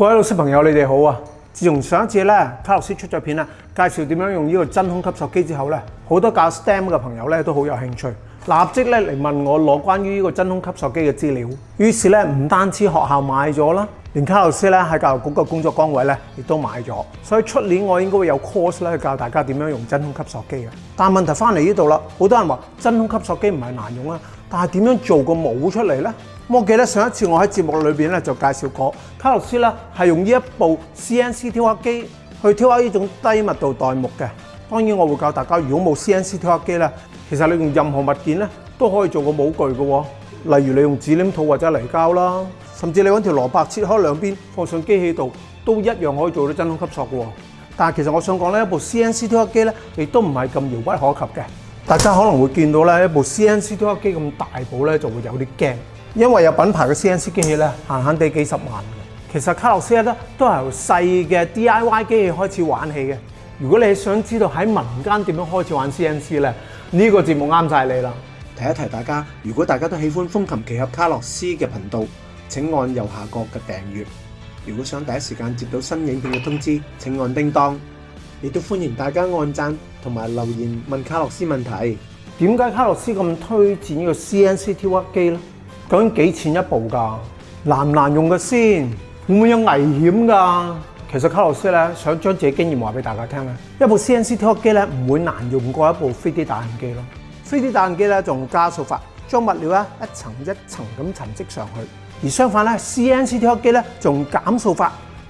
各位老师朋友，你哋好啊！自从上一次咧卡洛斯出咗片啊，介绍点样用呢个真空吸水机之后咧，好多教 STEM 嘅朋友咧都好有兴趣，立即咧嚟问我攞关于呢个真空吸水机嘅资料。于是咧唔单止学校买咗啦，连卡洛斯咧喺教育局嘅工作岗位咧亦都买咗。所以出年我应该会有 course 咧教大家点样用真空吸水机嘅。但问题翻嚟呢度啦，好多人话真空吸水机唔系难用啊。但係點樣做個模出嚟呢？我記得上一次我喺節目裏面咧就介紹過，卡洛斯咧係用呢一部 CNC 雕刻機去雕刻呢種低密度代木嘅。當然我會教大家，如果冇 CNC 雕刻機咧，其實你用任何物件咧都可以做個模具嘅。例如你用紙黏土或者泥膠啦，甚至你揾條蘿蔔切開兩邊放上機器度，都一樣可以做到真空吸塑嘅。但係其實我想講咧，一部 CNC 雕刻機咧亦都唔係咁遙不可及嘅。大家可能會見到咧一部 CNC 雕刻機咁大部咧，就會有啲驚，因為有品牌嘅 CNC 機器咧，限限地幾十萬嘅。其實卡洛斯咧都由細嘅 DIY 機器開始玩起嘅。如果你想知道喺民間點樣開始玩 CNC 咧，呢個節目啱晒你啦。提一提大家，如果大家都喜歡風琴奇俠卡洛斯嘅頻道，請按右下角嘅訂閱。如果想第一時間接到新影片嘅通知，請按叮當。亦都歡迎大家按讚同埋留言問卡洛斯問題。點解卡洛斯咁推薦呢個 CNC 雕刻機咧？究竟幾錢一部㗎？難唔難用嘅先？會唔會有危險㗎？其實卡洛斯咧想將自己經驗話俾大家聽咧。一部 CNC 雕刻機咧唔會難用過一部飞碟打印機咯。飛碟打印機咧仲加速法，将物料咧一層一層咁層積上去。而相反咧，CNC 雕刻機咧仲減數法。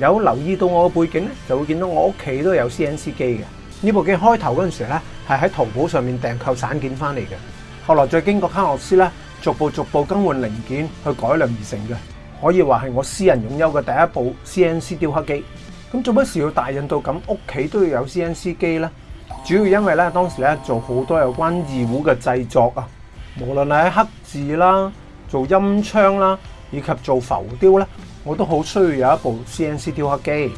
有留意到我嘅背景咧，就會見到我屋企都有 CNC 機嘅。呢部機開頭嗰陣時咧，係喺淘寶上面訂購散件翻嚟嘅，後來再經過卡洛斯咧，逐步逐步更換零件去改良而成嘅。可以話係我私人擁有嘅第一部 CNC 雕刻機。咁做乜事要大印到咁屋企都要有 CNC 機咧？主要因為咧當時咧做好多有關二胡嘅製作啊，無論係喺刻字啦、做音槍啦，以及做浮雕咧。我都好需要有一部 CNC 雕刻機。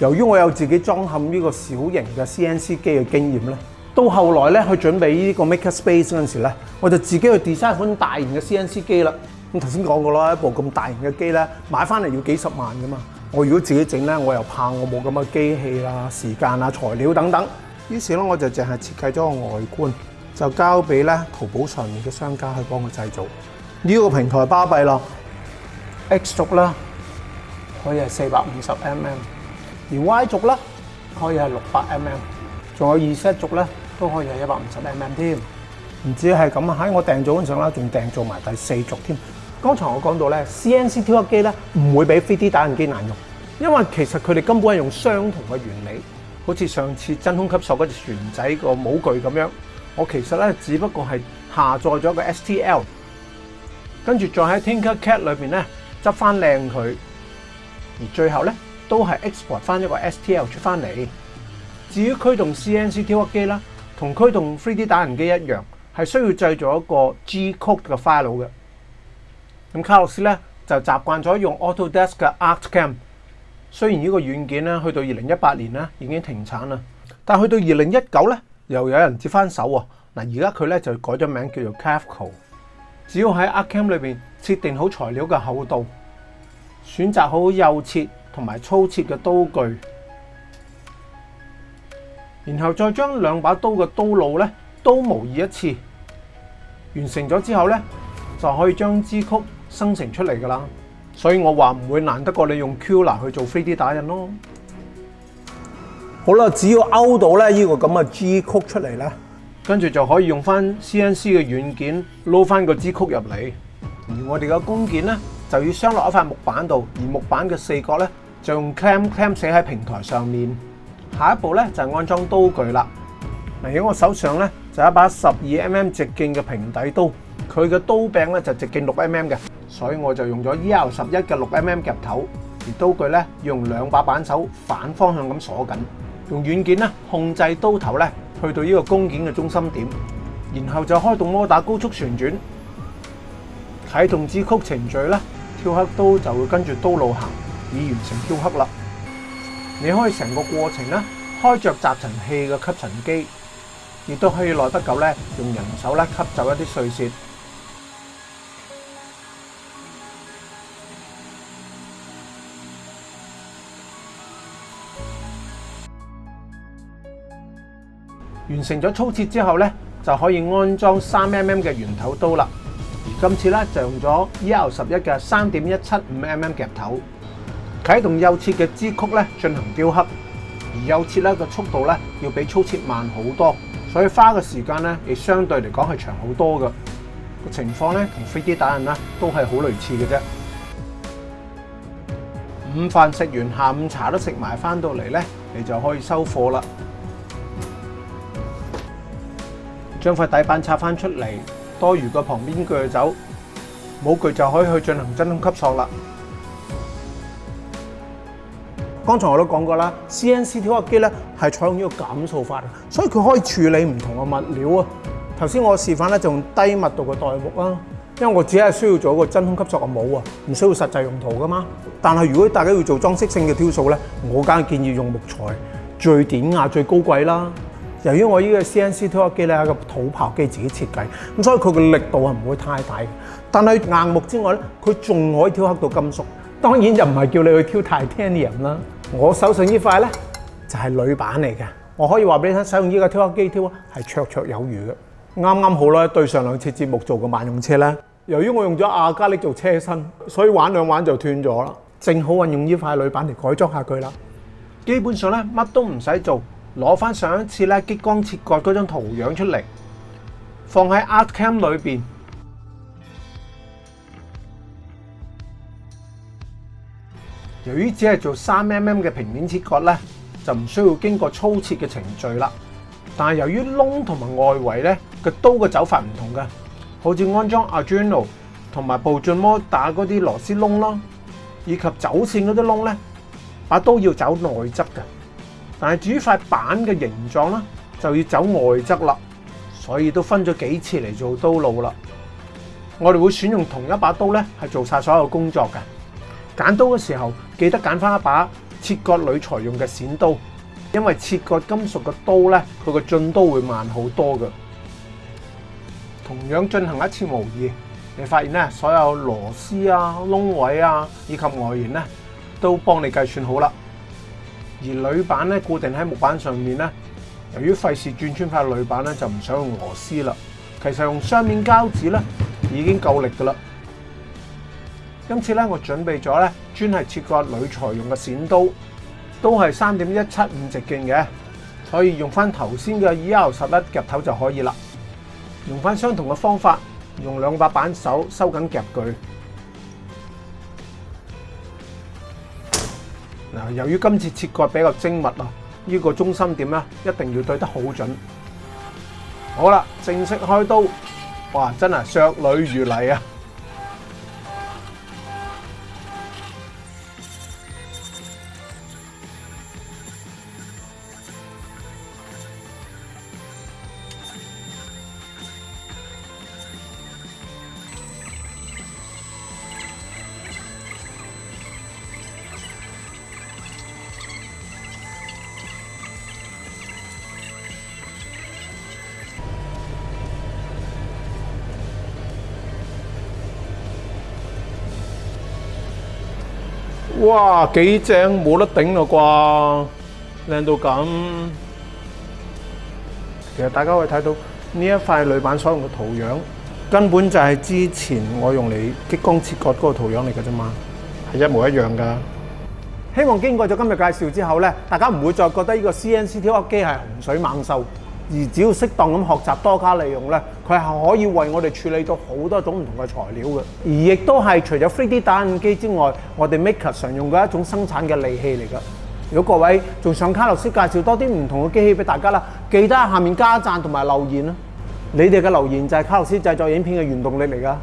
由於我有自己裝嵌呢個小型嘅 CNC 機嘅經驗咧，到後來咧去準備呢個 Maker Space 嗰陣時咧，我就自己去 design 款大型嘅 CNC 機啦。咁頭先講過啦，一部咁大型嘅機咧，買翻嚟要幾十萬噶嘛。我如果自己整咧，我又怕我冇咁嘅機器啦、時間啊、材料等等。於是咧，我就淨係設計咗個外觀，就交俾咧淘寶上面嘅商家去幫我製造。呢個平台巴閉咯，X 族啦。可以係四百五十 mm，而 Y 軸咧可以係六百 mm，仲有二 set 軸咧都可以係一百五十 mm 添。唔止係咁啊，喺我訂咗嗰陣啦，仲訂做埋第四軸添。剛才我講到咧，CNC 挑刻機咧唔會比 3D 打印機難用，因為其實佢哋根本係用相同嘅原理，好似上次真空吸塑嗰只船仔個模具咁樣。我其實咧只不過係下載咗個 STL，跟住再喺 TinkerCAD 裏面咧執翻靚佢。而最後咧，都係 export 翻一個 STL 出翻嚟。至於驅動 CNC 雕刻機啦，同驅動 3D 打印機一樣，係需要製造一個 G code 嘅 file 嘅。咁卡洛斯咧就習慣咗用 AutoDesk 嘅 Artcam。雖然呢個軟件咧去到二零一八年咧已經停產啦，但去到二零一九咧又有人接翻手喎。嗱，而家佢咧就改咗名叫做 Cavco。只要喺 Artcam 裏面設定好材料嘅厚度。选择好右切同埋粗切嘅刀具，然后再将两把刀嘅刀路咧都模拟一次，完成咗之后咧就可以将支曲生成出嚟噶啦。所以我话唔会难得过你用 Q u 去做 3D 打印咯。好啦，只要勾到咧呢个咁嘅支曲出嚟咧，跟住就可以用翻 CNC 嘅软件捞翻个支曲入嚟，而我哋嘅工件咧。就要镶落一块木板度，而木板嘅四角咧就用 c l a m c l a m 写喺平台上面。下一步咧就安装刀具啦。嗱，喺我手上咧就一把十二 mm 直径嘅平底刀，佢嘅刀柄咧就直径六 mm 嘅，所以我就用咗 e L 十一嘅六 mm 夹头。而刀具咧用两把扳手反方向咁锁紧，用软件咧控制刀头咧去到呢个弓件嘅中心点，然后就开动摩打高速旋转，启动支曲程序啦。雕刻刀就会跟住刀路行，以完成雕刻啦。你可以成个过程咧，开着集尘器嘅吸尘机，亦都可以耐得久咧，用人手咧吸走一啲碎屑。完成咗粗切之后咧，就可以安装三 mm 嘅圆头刀啦。今次咧就用咗 E L 十一嘅三点一七五 M M 夹头，启动右切嘅支曲咧进行雕刻，而右切咧嘅速度咧要比粗切慢好多，所以花嘅时间咧亦相对嚟讲系长好多嘅。个情况咧同飞碟打印咧都系好类似嘅啫。午饭食完，下午茶都食埋，翻到嚟咧，你就可以收货啦。将块底板拆翻出嚟。多余嘅旁边锯走，冇锯就可以去进行真空吸塑啦。刚才我都讲过啦，CNC 雕刻机咧系采用呢个减数法，所以佢可以处理唔同嘅物料啊。头先我示范咧就用低密度嘅代木啊，因为我只系需要做一个真空吸塑嘅帽啊，唔需要实际用途噶嘛。但系如果大家要做装饰性嘅雕塑咧，我梗系建议用木材，最典雅、最高贵啦。由於我依個 CNC 雕刻機咧個土炮機自己設計，咁所以佢嘅力度係唔會太大。但係硬木之外咧，佢仲可以挑刻到金屬。當然就唔係叫你去挑 i t a n i u m 啦。我手上依塊咧就係鋁板嚟嘅，我可以話俾你聽，使用依個挑刻機挑係卓卓有餘嘅，啱啱好啦，對上兩節目做個萬用車咧，由於我用咗亞加力做車身，所以玩兩玩就斷咗啦。正好運用依塊鋁板嚟改裝下佢啦。基本上咧乜都唔使做。攞翻上一次咧激光切割嗰张图样出嚟，放喺 ArtCam 里边。由于只系做三 mm 嘅平面切割咧，就唔需要经过粗切嘅程序啦。但系由于窿同埋外围咧嘅刀嘅走法唔同嘅，好似安装 Arduino 同埋步进模打嗰啲螺丝窿咯，以及走线嗰啲窿咧，把刀要走内侧嘅。但系至于块板嘅形状咧，就要走外侧啦，所以都分咗几次嚟做刀路啦。我哋会选用同一把刀咧，系做晒所有工作嘅。拣刀嘅时候，记得拣翻一把切割铝材用嘅剪刀，因为切割金属嘅刀咧，佢个进刀会慢好多嘅。同样进行一次模拟，你发现咧，所有螺丝啊、窿位啊以及外缘咧，都帮你计算好啦。而铝板咧固定喺木板上面咧，由于费事转穿块铝板咧，就唔想用螺丝啦。其实用双面胶纸咧已经够力噶啦。今次咧，我准备咗咧专系切割铝材用嘅剪刀，都系三点一七五直径嘅，可以用翻头先嘅 L 十一夹头就可以啦。用翻相同嘅方法，用两把板手收紧夹具。由於今次切割比較精密啊，呢個中心點咧一定要對得好準。好啦，正式開刀，哇！真係削女如泥啊！哇，几正冇得顶啦啩，靓到咁！其实大家可以睇到呢一块铝板所用嘅图样，根本就系之前我用嚟激光切割嗰个图样嚟噶啫嘛，系一模一样噶。希望经过咗今日介绍之后咧，大家唔会再觉得呢个 CNC 挑刻机系洪水猛兽。而只要適當咁學習多加利用咧，佢系可以為我哋處理到好多種唔同嘅材料嘅。而亦都係除咗 3D 打印機之外，我哋 Maker 常用嘅一種生產嘅利器嚟噶。如果各位仲想卡洛斯介紹多啲唔同嘅機器俾大家啦，記得下面加讚同埋留言啦。你哋嘅留言就係卡洛斯製作影片嘅原動力嚟噶。